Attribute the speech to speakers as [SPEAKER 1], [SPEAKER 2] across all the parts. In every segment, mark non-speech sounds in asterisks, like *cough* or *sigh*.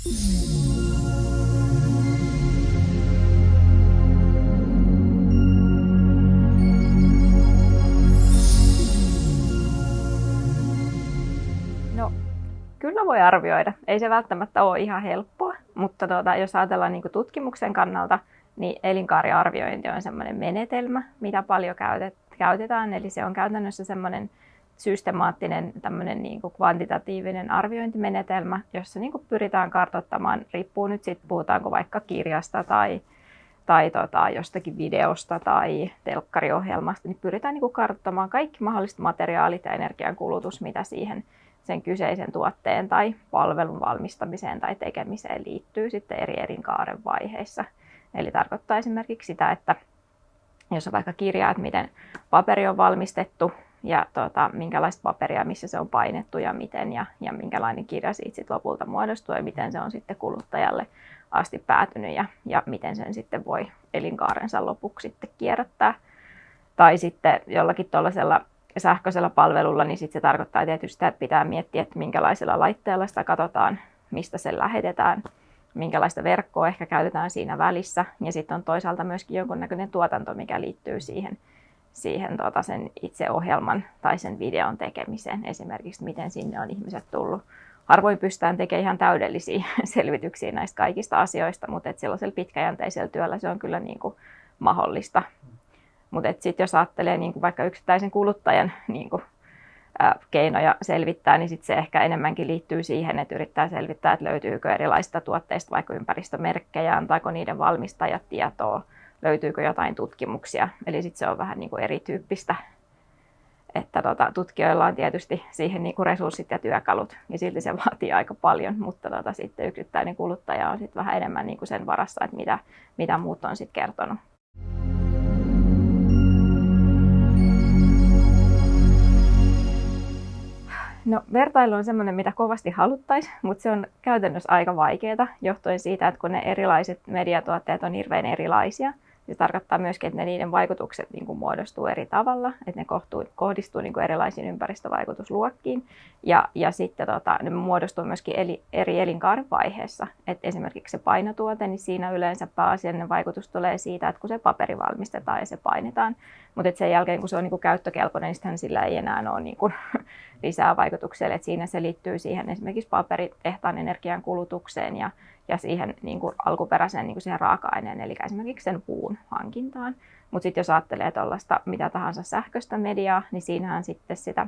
[SPEAKER 1] No, kyllä voi arvioida. Ei se välttämättä ole ihan helppoa, mutta tuota, jos ajatellaan niin tutkimuksen kannalta, niin elinkaariarviointi on sellainen menetelmä, mitä paljon käytetään. Eli se on käytännössä sellainen systemaattinen tämmöinen niin kuin kvantitatiivinen arviointimenetelmä, jossa niin kuin pyritään kartoittamaan, riippuu nyt sitten puhutaanko vaikka kirjasta tai, tai tota, jostakin videosta tai telkkariohjelmasta, niin pyritään niin kuin kartoittamaan kaikki mahdolliset materiaalit ja energiankulutus, mitä siihen sen kyseisen tuotteen tai palvelun valmistamiseen tai tekemiseen liittyy sitten eri elinkaaren vaiheissa. Eli tarkoittaa esimerkiksi sitä, että jos on vaikka kirja, että miten paperi on valmistettu ja tota, minkälaista paperia, missä se on painettu ja miten ja, ja minkälainen kirja siitä sit lopulta muodostuu ja miten se on sitten kuluttajalle asti päätynyt ja, ja miten sen sitten voi elinkaarensa lopuksi sitten kierrättää. Tai sitten jollakin tuollaisella sähköisellä palvelulla, niin sitten se tarkoittaa tietysti, että pitää miettiä, että minkälaisella laitteella sitä katsotaan, mistä se lähetetään, minkälaista verkkoa ehkä käytetään siinä välissä. Ja sitten on toisaalta myöskin jonkunnäköinen tuotanto, mikä liittyy siihen, siihen tota sen itse ohjelman tai sen videon tekemiseen. Esimerkiksi, miten sinne on ihmiset tullut. Harvoin pystytään tekemään ihan täydellisiä *laughs* selvityksiä näistä kaikista asioista, mutta et sellaisella pitkäjänteisellä työllä se on kyllä niin kuin mahdollista. Mutta sitten jos ajattelee niin kuin vaikka yksittäisen kuluttajan niin kuin, ää, keinoja selvittää, niin sit se ehkä enemmänkin liittyy siihen, että yrittää selvittää, että löytyykö erilaisista tuotteista vaikka ympäristömerkkejä, antaako niiden valmistajat tietoa, löytyykö jotain tutkimuksia. Eli sitten se on vähän niin kuin erityyppistä. Että tota, tutkijoilla on tietysti siihen niin kuin resurssit ja työkalut, ja silti se vaatii aika paljon, mutta tota, sitten yksittäinen kuluttaja on sitten vähän enemmän niin kuin sen varassa, että mitä, mitä muut on sitten kertonut. No vertailu on semmoinen, mitä kovasti haluttaisiin, mutta se on käytännössä aika vaikeaa johtuen siitä, että kun ne erilaiset mediatuotteet on hirveän erilaisia – se tarkoittaa myöskin, että ne niiden vaikutukset niin kuin muodostuu eri tavalla, että ne kohtuu, kohdistuu niin kuin erilaisiin ympäristövaikutusluokkiin ja, ja sitten tota, ne muodostuu myöskin eli, eri elinkaaren vaiheessa. Et esimerkiksi se painotuote, niin siinä yleensä pääasiallinen vaikutus tulee siitä, että kun se paperi valmistetaan ja se painetaan, mutta sen jälkeen kun se on niin kuin käyttökelpoinen, niin sillä ei enää ole niin kuin, *laughs* lisää vaikutuksia. Et siinä se liittyy siihen esimerkiksi paperitehtaan energian kulutukseen ja ja siihen niin kuin alkuperäiseen niin kuin siihen raaka-aineen, eli esimerkiksi sen puun hankintaan. Mutta sitten jos ajattelee tuollaista mitä tahansa sähköistä mediaa, niin siinähän sitten sitä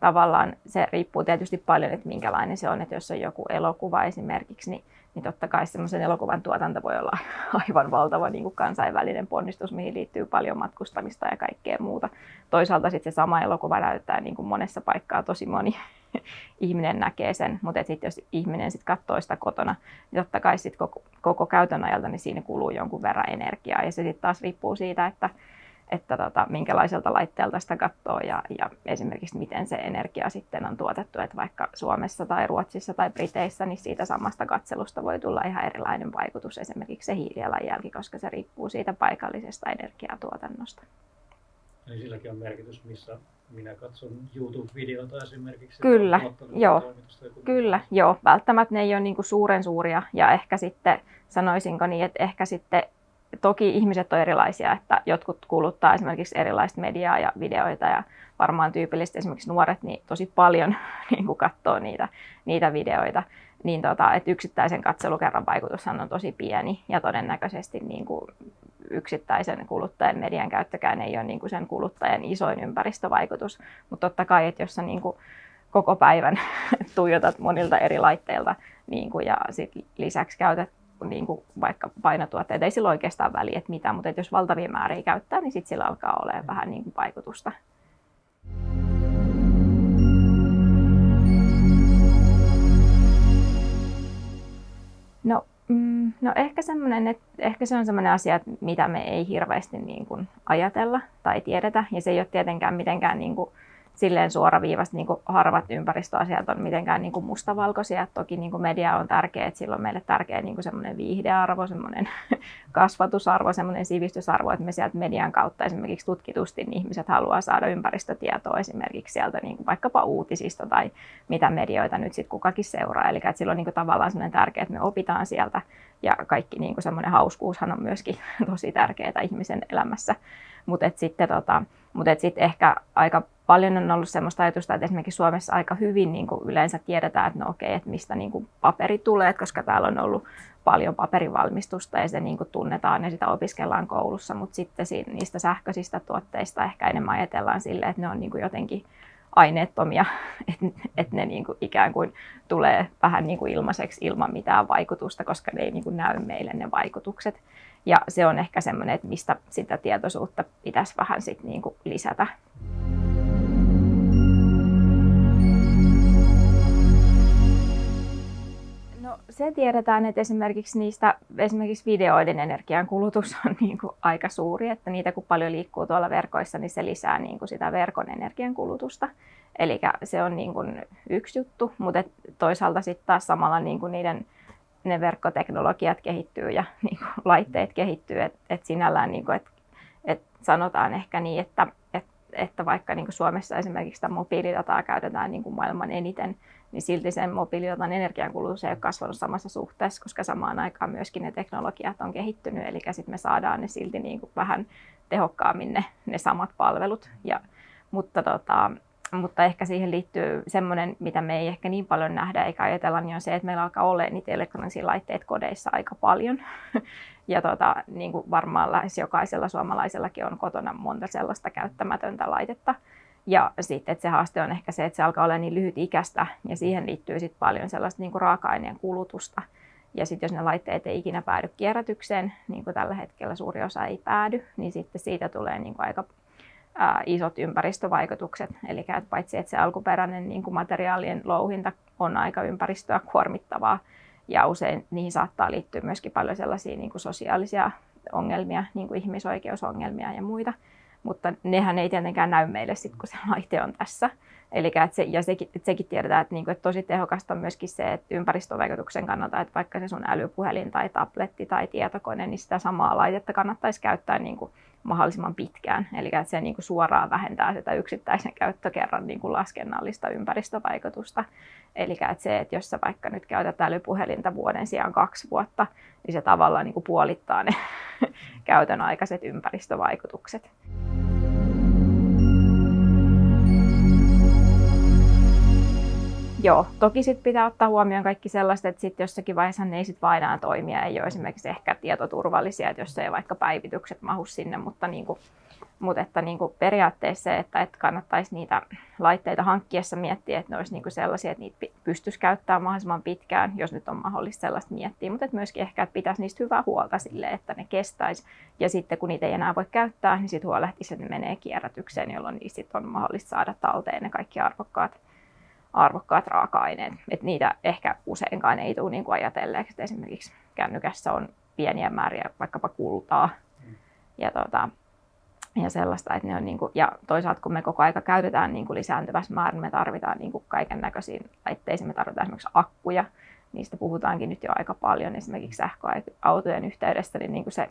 [SPEAKER 1] tavallaan se riippuu tietysti paljon, että minkälainen se on. Että jos on joku elokuva esimerkiksi, niin, niin totta kai semmoisen elokuvan tuotanto voi olla *laughs* aivan valtava niin kuin kansainvälinen ponnistus, mihin liittyy paljon matkustamista ja kaikkea muuta. Toisaalta sitten se sama elokuva näyttää niin kuin monessa paikkaa tosi moni *laughs* ihminen näkee sen, mutta sitten jos ihminen sit katsoo sitä kotona, niin totta kai sit koko, koko käytön ajalta niin siinä kuluu jonkun verran energiaa ja se sitten taas riippuu siitä, että, että tota, minkälaiselta laitteelta sitä katsoo ja, ja esimerkiksi miten se energia sitten on tuotettu, että vaikka Suomessa tai Ruotsissa tai Briteissä, niin siitä samasta katselusta voi tulla ihan erilainen vaikutus, esimerkiksi se hiilijalanjälki, koska se riippuu siitä paikallisesta energiatuotannosta.
[SPEAKER 2] Eli silläkin on merkitys, missä minä katson YouTube-videota esimerkiksi.
[SPEAKER 1] Kyllä, joo. Kyllä, joo. Välttämättä ne ei ole niin kuin suuren suuria ja ehkä sitten sanoisinko niin, että ehkä sitten toki ihmiset on erilaisia, että jotkut kuluttaa esimerkiksi erilaista mediaa ja videoita ja varmaan tyypillisesti esimerkiksi nuoret niin tosi paljon *laughs* niin kuin katsoo niitä, niitä videoita. Niin tota, että yksittäisen katselukerran vaikutushan on tosi pieni ja todennäköisesti niin kuin yksittäisen kuluttajan median käyttökään ei ole niin kuin sen kuluttajan isoin ympäristövaikutus. Mutta totta kai, että jos sä niin kuin koko päivän *laughs* tuijotat monilta eri laitteilta niin kuin, ja sit lisäksi käytät niin kuin vaikka painotuotteita, ei sillä oikeastaan väliä, että mitä, mutta että jos valtavia määriä käyttää, niin sitten sillä alkaa olemaan vähän niin kuin vaikutusta. No Mm, no ehkä, että ehkä se on semmoinen asia, mitä me ei hirveästi niin kuin ajatella tai tiedetä. Ja se ei ole tietenkään mitenkään niin kuin silleen suoraviivasta niin harvat ympäristöasiat on mitenkään niin kuin mustavalkoisia. Toki niin kuin media on tärkeä, että sillä on meille tärkeä niin kuin semmoinen viihdearvo, semmoinen *laughs* kasvatusarvo, semmoinen sivistysarvo, että me sieltä median kautta esimerkiksi tutkitusti niin ihmiset haluaa saada ympäristötietoa esimerkiksi sieltä niin kuin vaikkapa uutisista tai mitä medioita nyt sitten kukakin seuraa. Eli että sillä on niin kuin tavallaan semmoinen tärkeä, että me opitaan sieltä ja kaikki niin kuin semmoinen hauskuushan on myöskin *laughs* tosi tärkeää ihmisen elämässä. Mutta sitten tota, mut sit ehkä aika paljon on ollut sellaista ajatusta, että esimerkiksi Suomessa aika hyvin niin kuin yleensä tiedetään, että no okei, että mistä niin kuin paperi tulee, koska täällä on ollut paljon paperivalmistusta ja se niin kuin tunnetaan ja sitä opiskellaan koulussa, mutta sitten niistä sähköisistä tuotteista ehkä enemmän ajatellaan sille, että ne on niin kuin jotenkin aineettomia, *laughs* että, että ne niin kuin ikään kuin tulee vähän niin kuin ilmaiseksi ilman mitään vaikutusta, koska ne ei niin kuin näy meille ne vaikutukset. Ja se on ehkä semmoinen, että mistä sitä tietoisuutta pitäisi vähän sit niin kuin lisätä. No, se tiedetään, että esimerkiksi niistä esimerkiksi videoiden energiankulutus *laughs* on niin kuin aika suuri, että niitä kun paljon liikkuu tuolla verkoissa, niin se lisää niin kuin sitä verkon energiankulutusta. Eli se on niin kuin yksi juttu, mutta toisaalta sitten taas samalla niin kuin niiden ne verkkoteknologiat kehittyy ja *laughs* niin kuin, laitteet kehittyy, että et sinällään niin kuin, et, et sanotaan ehkä niin, että, et, että vaikka niin Suomessa esimerkiksi sitä mobiilidataa käytetään niin kuin maailman eniten, niin silti sen mobiilidatan energiankulutus ei ole kasvanut samassa suhteessa, koska samaan aikaan myöskin ne teknologiat on kehittynyt, eli sitten me saadaan ne silti niin kuin vähän tehokkaammin ne, ne samat palvelut. Ja, mutta tota, mutta ehkä siihen liittyy semmoinen, mitä me ei ehkä niin paljon nähdä eikä ajatella, niin on se, että meillä alkaa olla niitä elektronisia laitteita kodeissa aika paljon. *laughs* ja tota, niin kuin varmaan lähes jokaisella suomalaisellakin on kotona monta sellaista käyttämätöntä laitetta. Ja sitten se haaste on ehkä se, että se alkaa olla niin lyhyt ikästä ja siihen liittyy sitten paljon sellaista niin kuin raaka-aineen kulutusta. Ja sitten jos ne laitteet ei ikinä päädy kierrätykseen, niin kuin tällä hetkellä suuri osa ei päädy, niin sitten siitä tulee niin kuin aika isot ympäristövaikutukset. Eli että paitsi että se alkuperäinen niin kuin materiaalien louhinta on aika ympäristöä kuormittavaa, ja usein niihin saattaa liittyä myöskin paljon sellaisia niin kuin sosiaalisia ongelmia, niin kuin ihmisoikeusongelmia ja muita. Mutta nehän ei tietenkään näy meille sitten, kun se laite on tässä. Eli että se, ja sekin, että sekin tiedetään, että, niin kuin, että tosi tehokasta on myöskin se, että ympäristövaikutuksen kannalta, että vaikka se sun älypuhelin tai tabletti tai tietokone, niin sitä samaa laitetta kannattaisi käyttää niin kuin mahdollisimman pitkään. Eli että se niin kuin suoraan vähentää sitä yksittäisen käyttökerran niin kuin laskennallista ympäristövaikutusta. Eli että se, että jos sä vaikka nyt käytät älypuhelinta vuoden sijaan kaksi vuotta, niin se tavallaan niin kuin puolittaa ne *laughs* käytön aikaiset ympäristövaikutukset. Joo, toki sit pitää ottaa huomioon kaikki sellaiset, että sit jossakin vaiheessa ne ei sit vain toimia, ei ole esimerkiksi ehkä tietoturvallisia, että jos ei vaikka päivitykset mahu sinne, mutta, niin kuin, mutta että niin kuin periaatteessa se, että, että kannattaisi niitä laitteita hankkiessa miettiä, että ne olisi niin kuin sellaisia, että niitä pystyisi käyttämään mahdollisimman pitkään, jos nyt on mahdollista sellaista miettiä, mutta että myöskin ehkä, että pitäisi niistä hyvää huolta sille, että ne kestäisi, ja sitten kun niitä ei enää voi käyttää, niin sitten huolehtisi, että ne menee kierrätykseen, jolloin niistä on mahdollista saada talteen ne kaikki arvokkaat arvokkaat raaka-aineet. Et niitä ehkä useinkaan ei tule niin ajatelleeksi, että esimerkiksi kännykässä on pieniä määriä vaikkapa kultaa ja, tota, ja sellaista. Että ne on niin kuin, ja toisaalta kun me koko aika käytetään niin kuin lisääntyvässä määrin, me tarvitaan niin kuin kaiken näköisiin laitteisiin. Me tarvitaan esimerkiksi akkuja, niistä puhutaankin nyt jo aika paljon esimerkiksi sähköautojen yhteydessä, niin, niin kuin se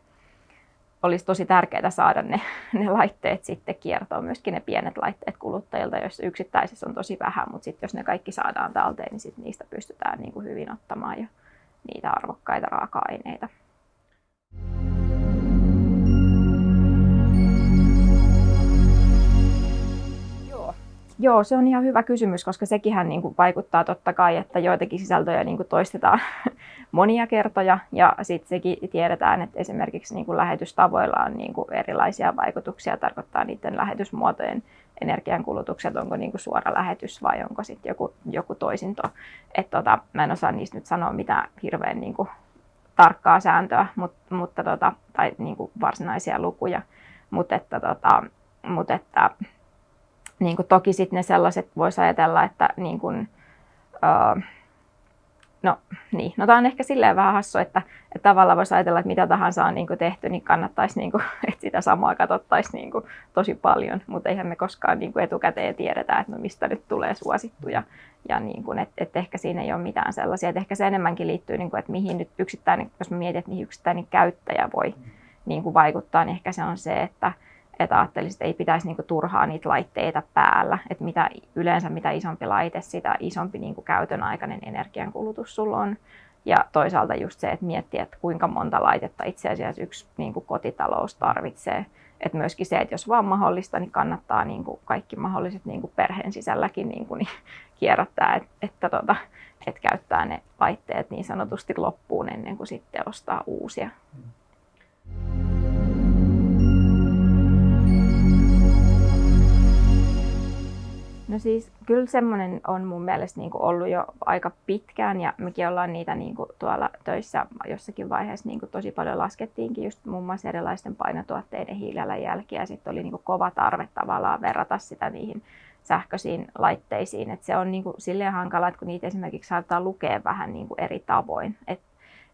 [SPEAKER 1] olisi tosi tärkeää saada ne, *laughs* ne laitteet sitten kiertoon, myöskin ne pienet laitteet kuluttajilta, jos yksittäisessä on tosi vähän, mutta sitten jos ne kaikki saadaan talteen, niin sit niistä pystytään niin kuin hyvin ottamaan jo niitä arvokkaita raaka-aineita. Joo, se on ihan hyvä kysymys, koska sekin niin kuin vaikuttaa totta kai, että joitakin sisältöjä niin kuin toistetaan *laughs* monia kertoja. Ja sitten sekin tiedetään, että esimerkiksi niin kuin lähetystavoilla on niin kuin erilaisia vaikutuksia, tarkoittaa niiden lähetysmuotojen energiankulutukset, onko niin kuin suora lähetys vai onko sitten joku, joku toisinto. Et tota, mä en osaa niistä nyt sanoa mitään hirveän niin kuin tarkkaa sääntöä, mutta, mutta tota, tai niin kuin varsinaisia lukuja. Mutta että, tota, mutta että niin kuin toki sitten ne sellaiset voisi ajatella, että niin kuin, uh, No niin, no tämä on ehkä silleen vähän hassu, että, että tavallaan voisi ajatella, että mitä tahansa on niin kuin tehty, niin kannattaisi, niin kuin, *laughs* että sitä samaa katsottaisiin niin kuin, tosi paljon, mutta eihän me koskaan niin kuin etukäteen tiedetä, että no mistä nyt tulee suosittuja. Ja niin kuin, että, että ehkä siinä ei ole mitään sellaisia, että ehkä se enemmänkin liittyy, niin kuin, että mihin nyt yksittäinen, jos mä mietin, että mihin yksittäinen käyttäjä voi niin kuin vaikuttaa, niin ehkä se on se, että, että ajattelisin, että ei pitäisi niinku turhaa niitä laitteita päällä. Että mitä, yleensä mitä isompi laite, sitä isompi niinku käytön aikainen energiankulutus sulla on. Ja toisaalta just se, että miettii, että kuinka monta laitetta itse asiassa yksi niinku kotitalous tarvitsee. Että myöskin se, että jos vaan mahdollista, niin kannattaa niinku kaikki mahdolliset niinku perheen sisälläkin niinku, niin *laughs* kierrättää, että, että, tota, että käyttää ne laitteet niin sanotusti loppuun ennen kuin sitten ostaa uusia. No siis kyllä semmoinen on mun mielestä niin kuin ollut jo aika pitkään ja mekin ollaan niitä niin kuin tuolla töissä jossakin vaiheessa niin kuin tosi paljon laskettiinkin just muun muassa erilaisten painotuotteiden hiilijalanjälkiä ja sitten oli niin kuin kova tarve tavallaan verrata sitä niihin sähköisiin laitteisiin. Et se on niin kuin silleen hankala, että kun niitä esimerkiksi saattaa lukea vähän niin kuin eri tavoin. Et,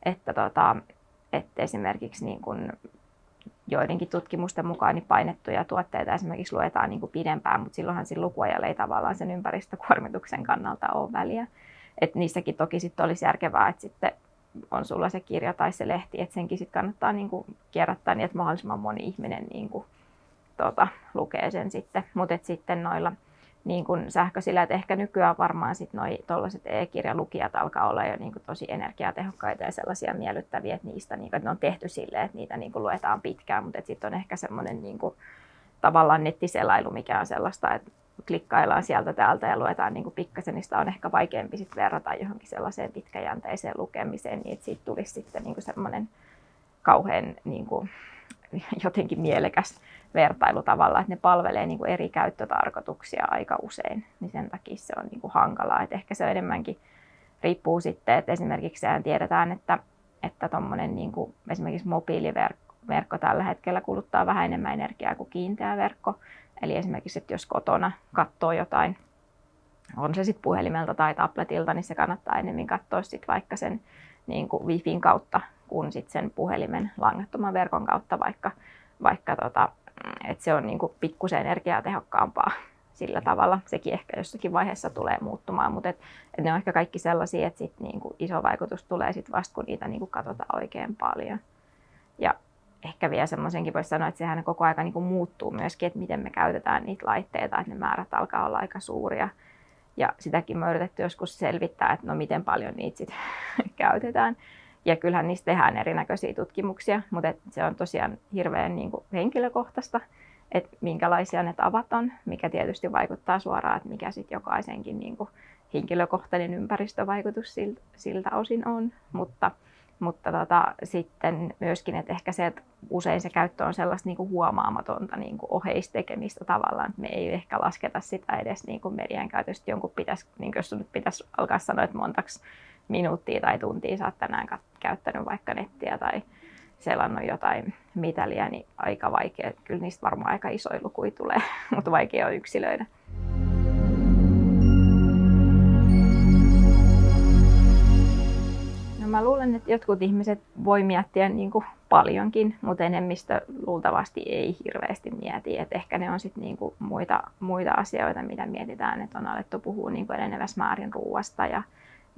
[SPEAKER 1] että tota, että esimerkiksi niin kuin joidenkin tutkimusten mukaan niin painettuja tuotteita esimerkiksi luetaan niin kuin pidempään, mutta silloinhan siinä lukuajalla ei tavallaan sen ympäristökuormituksen kannalta ole väliä. Et niissäkin toki sitten olisi järkevää, että sitten on sulla se kirja tai se lehti, että senkin sitten kannattaa niin kuin kierrättää niin, että mahdollisimman moni ihminen niin kuin, tota, lukee sen sitten. Mutta sitten noilla niin kuin sähköisillä, että ehkä nykyään varmaan sitten noi tuollaiset e-kirjalukijat alkaa olla jo niin kuin tosi energiatehokkaita ja sellaisia miellyttäviä, että niistä niin kuin, että ne on tehty silleen, että niitä niin kuin luetaan pitkään, mutta sitten on ehkä semmoinen niin kuin, tavallaan nettiselailu, mikä on sellaista, että klikkaillaan sieltä täältä ja luetaan niin kuin pikkasen, niin sitä on ehkä vaikeampi sit verrata johonkin sellaiseen pitkäjänteiseen lukemiseen, niin että siitä tulisi sitten niin kuin semmoinen kauhean niin kuin, *laughs* jotenkin mielekäs vertailu tavalla, että ne palvelee niin kuin eri käyttötarkoituksia aika usein, niin sen takia se on niin kuin hankalaa. Että ehkä se enemmänkin riippuu sitten, että esimerkiksi sehän tiedetään, että, että tommonen niin kuin esimerkiksi mobiiliverkko tällä hetkellä kuluttaa vähän enemmän energiaa kuin kiinteä verkko. Eli esimerkiksi, että jos kotona katsoo jotain, on se sitten puhelimelta tai tabletilta, niin se kannattaa enemmän katsoa sitten vaikka sen niin kuin Wifin kautta kuin sitten sen puhelimen langattoman verkon kautta, vaikka, vaikka tota, että se on niin kuin pikkusen energiatehokkaampaa sillä tavalla. Sekin ehkä jossakin vaiheessa tulee muuttumaan, mutta et, et ne on ehkä kaikki sellaisia, että sit niin kuin iso vaikutus tulee sit vasta, kun niitä niin kuin katsotaan oikein paljon. Ja ehkä vielä semmoisenkin voisi sanoa, että sehän koko ajan niin kuin muuttuu myöskin, että miten me käytetään niitä laitteita, että ne määrät alkaa olla aika suuria. Ja sitäkin me yritetty joskus selvittää, että no miten paljon niitä sit *laughs* käytetään. Ja kyllähän niistä tehdään erinäköisiä tutkimuksia, mutta se on tosiaan hirveän niin kuin henkilökohtaista, että minkälaisia ne tavat on, mikä tietysti vaikuttaa suoraan, että mikä sitten jokaisenkin niin kuin henkilökohtainen ympäristövaikutus siltä, siltä osin on. Mutta, mutta tota, sitten myöskin, että ehkä se, että usein se käyttö on sellaista niin kuin huomaamatonta niin kuin oheistekemistä tavallaan, että me ei ehkä lasketa sitä edes niin kuin median käytöstä. Jonkun pitäisi, niin kuin jos nyt pitäisi alkaa sanoa, että montaksi minuuttia tai tuntia oot tänään käyttänyt vaikka nettiä tai selannut jotain mitäliä, niin aika vaikea. Kyllä niistä varmaan aika isoja lukuja tulee, *laughs* mutta vaikea on yksilöidä. No mä luulen, että jotkut ihmiset voi miettiä niin kuin paljonkin, mutta enemmistö luultavasti ei hirveästi mieti. Et ehkä ne on sitten niin muita, muita asioita, mitä mietitään, että on alettu puhua niin kuin enenevässä määrin ruuasta ja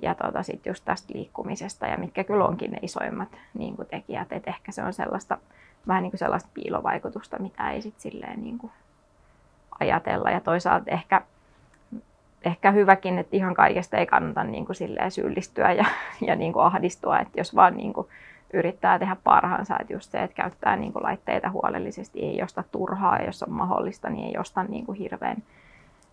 [SPEAKER 1] ja tota, sitten just tästä liikkumisesta ja mitkä kyllä onkin ne isoimmat niin kuin tekijät. Et ehkä se on sellaista, vähän niin kuin sellaista piilovaikutusta, mitä ei sitten silleen niin kuin ajatella. Ja toisaalta ehkä, ehkä hyväkin, että ihan kaikesta ei kannata niin kuin silleen syyllistyä ja, ja niin kuin ahdistua, että jos vaan niin kuin yrittää tehdä parhaansa, että just se, että käyttää niin kuin laitteita huolellisesti, ei josta turhaa, jos on mahdollista, niin ei josta niin kuin hirveän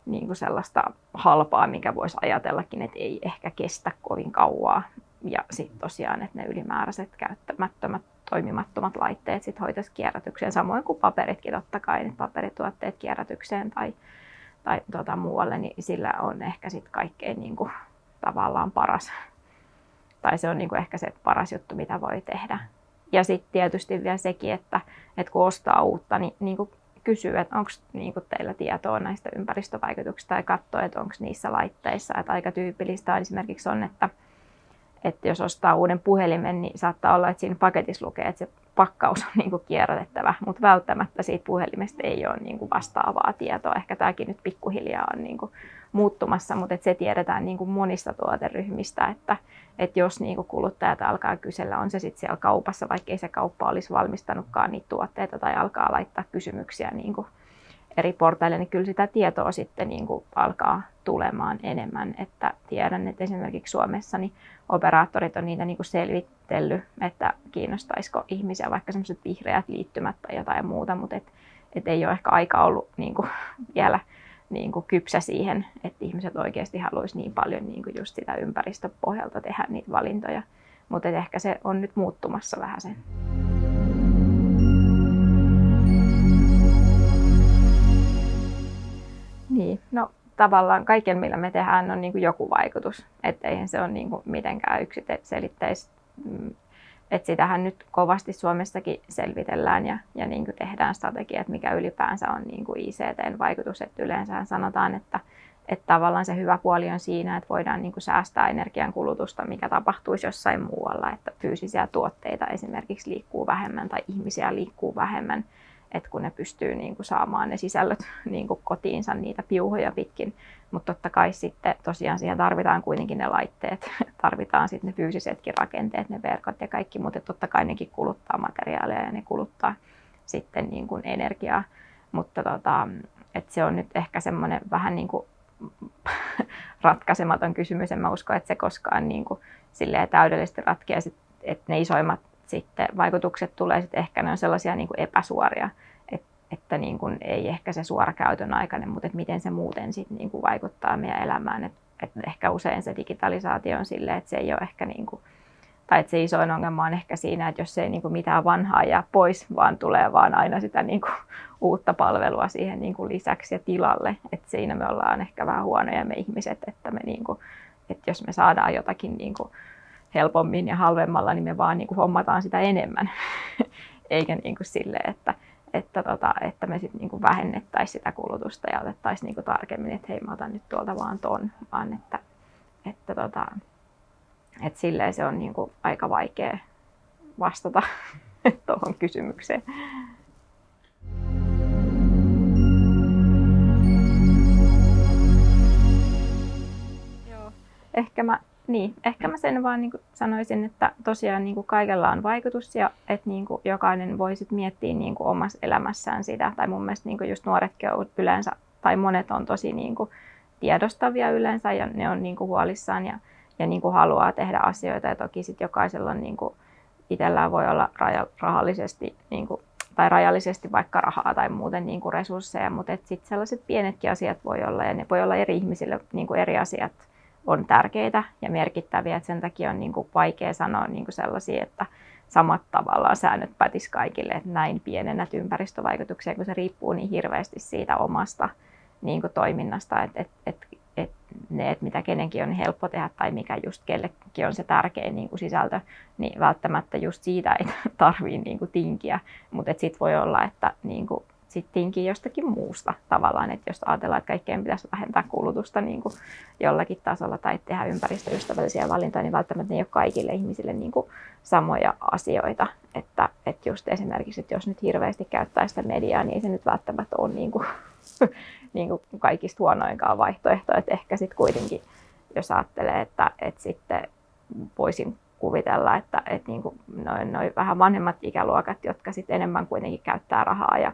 [SPEAKER 1] niin kuin sellaista halpaa, mikä voisi ajatellakin, että ei ehkä kestä kovin kauaa. Ja sitten tosiaan, että ne ylimääräiset käyttämättömät toimimattomat laitteet sit hoitaisi kierrätykseen, samoin kuin paperitkin totta kai, että paperituotteet kierrätykseen tai, tai tuota, muualle, niin sillä on ehkä sitten kaikkein niin kuin, tavallaan paras, tai se on niin kuin ehkä se paras juttu, mitä voi tehdä. Ja sitten tietysti vielä sekin, että, että kun ostaa uutta, niin, niin kuin kysyä, että onko niin teillä tietoa näistä ympäristövaikutuksista ja katsoa, että onko niissä laitteissa. Että aika tyypillistä esimerkiksi on, että, että jos ostaa uuden puhelimen, niin saattaa olla, että siinä paketissa lukee, että se pakkaus on *laughs* niin kuin kierrätettävä, mutta välttämättä siitä puhelimesta ei ole niin kuin vastaavaa tietoa. Ehkä tämäkin nyt pikkuhiljaa on niin kuin muuttumassa, mutta että se tiedetään niin kuin monista tuoteryhmistä, että, että jos niin kuin kuluttajat alkaa kysellä, on se sitten siellä kaupassa, vaikka ei se kauppa olisi valmistanutkaan niitä tuotteita tai alkaa laittaa kysymyksiä niin kuin eri portaille, niin kyllä sitä tietoa sitten niin kuin alkaa tulemaan enemmän. Että tiedän, että esimerkiksi Suomessa niin operaattorit on niitä niin kuin selvitellyt, että kiinnostaisiko ihmisiä vaikka semmoiset vihreät liittymät tai jotain muuta, mutta et, et ei ole ehkä aika ollut niin kuin *laughs* vielä niin kuin kypsä siihen, että ihmiset oikeasti haluaisi niin paljon niin kuin just sitä ympäristöpohjalta tehdä niitä valintoja. Mutta ehkä se on nyt muuttumassa vähän sen. Niin, no tavallaan kaiken, millä me tehdään, on niin kuin joku vaikutus. Että eihän se ole niin kuin mitenkään yksiselitteistä. Mm, että sitähän nyt kovasti Suomessakin selvitellään ja, ja niin kuin tehdään strategia, että mikä ylipäänsä on niin kuin ICTn vaikutus. Että yleensä sanotaan, että, että tavallaan se hyvä puoli on siinä, että voidaan niin kuin säästää energian kulutusta, mikä tapahtuisi jossain muualla. Että fyysisiä tuotteita esimerkiksi liikkuu vähemmän tai ihmisiä liikkuu vähemmän että kun ne pystyy niin kuin saamaan ne sisällöt *laughs* niin kuin kotiinsa niitä piuhoja pitkin. Mutta totta kai sitten tosiaan siihen tarvitaan kuitenkin ne laitteet, *laughs* tarvitaan sitten ne fyysisetkin rakenteet, ne verkot ja kaikki, mutta totta kai nekin kuluttaa materiaalia ja ne kuluttaa sitten niin kuin energiaa. Mutta tota, että se on nyt ehkä semmoinen vähän niin kuin *laughs* ratkaisematon kysymys. En mä usko, että se koskaan niin kuin täydellisesti ratkeaa, että ne isoimmat sitten vaikutukset tulee sitten ehkä ne on sellaisia niin kuin epäsuoria, että, että niin kuin ei ehkä se suora käytön aikainen, mutta että miten se muuten sitten niin kuin vaikuttaa meidän elämään. Että, että ehkä usein se digitalisaatio on silleen, että se ei ole ehkä niin kuin, tai että se isoin ongelma on ehkä siinä, että jos ei niin kuin mitään vanhaa jää pois, vaan tulee vaan aina sitä niin kuin uutta palvelua siihen niin kuin lisäksi ja tilalle. Että siinä me ollaan ehkä vähän huonoja me ihmiset, että, me niin kuin, että jos me saadaan jotakin niin kuin helpommin ja halvemmalla, niin me vaan niin kuin hommataan sitä enemmän. *laughs* Eikä niin kuin sille, että, että, tota, että me sitten niin vähennettäisiin sitä kulutusta ja otettaisiin niin tarkemmin, että hei mä otan nyt tuolta vaan ton, vaan että, että, tota, että silleen se on niin kuin aika vaikea vastata *laughs* tuohon kysymykseen. Ehkä mä niin, ehkä mä sen vaan niin sanoisin, että tosiaan niin kuin kaikella on vaikutus ja että niin kuin jokainen voi sit miettiä niin kuin omassa elämässään sitä. Tai mun mielestä niin kuin just nuoretkin on yleensä, tai monet on tosi niin kuin tiedostavia yleensä ja ne on niin kuin huolissaan ja, ja niin kuin haluaa tehdä asioita. Ja toki sitten jokaisella on niin kuin itsellään voi olla raja, rahallisesti niin kuin, tai rajallisesti vaikka rahaa tai muuten niin kuin resursseja, mutta sitten sellaiset pienetkin asiat voi olla ja ne voi olla eri ihmisille niin kuin eri asiat on tärkeitä ja merkittäviä. Että sen takia on niin kuin vaikea sanoa niin sellaisia, että samat tavallaan säännöt pätis kaikille, että näin pienennät ympäristövaikutuksia, kun se riippuu niin hirveästi siitä omasta niin kuin toiminnasta, että et, et, et ne, että mitä kenenkin on helppo tehdä tai mikä just kellekin on se tärkein niin kuin sisältö, niin välttämättä just siitä ei *laughs* tarvitse niin tinkiä, mutta sitten voi olla, että niin kuin sitten tinkii jostakin muusta tavallaan, että jos ajatellaan, että kaikkeen pitäisi vähentää kulutusta niin kuin jollakin tasolla tai tehdä ympäristöystävällisiä valintoja, niin välttämättä ne ei ole kaikille ihmisille niin kuin samoja asioita. Että, että just esimerkiksi, että jos nyt hirveästi käyttää sitä mediaa, niin ei se nyt välttämättä ole niin kuin, *laughs* niin kuin kaikista huonoinkaan vaihtoehto. Että ehkä sitten kuitenkin, jos ajattelee, että, että sitten voisin kuvitella, että, että niin kuin noin, noin vähän vanhemmat ikäluokat, jotka sitten enemmän kuitenkin käyttää rahaa ja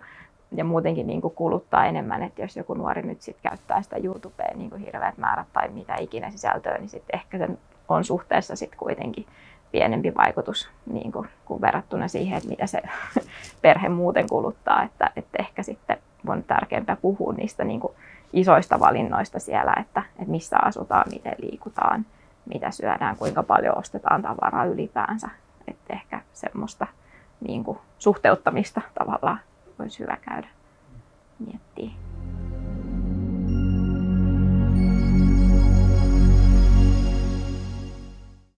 [SPEAKER 1] ja muutenkin niin kuin kuluttaa enemmän, että jos joku nuori nyt sit käyttää sitä YouTubea niin kuin hirveät määrät tai mitä ikinä sisältöä, niin sitten ehkä se on suhteessa sitten kuitenkin pienempi vaikutus niin kuin, kuin verrattuna siihen, että mitä se *laughs* perhe muuten kuluttaa. Että, että ehkä sitten on tärkeämpää puhua niistä niin kuin isoista valinnoista siellä, että, että missä asutaan, miten liikutaan, mitä syödään, kuinka paljon ostetaan tavaraa ylipäänsä. Että ehkä semmoista niin kuin, suhteuttamista tavallaan olisi hyvä käydä miettimään.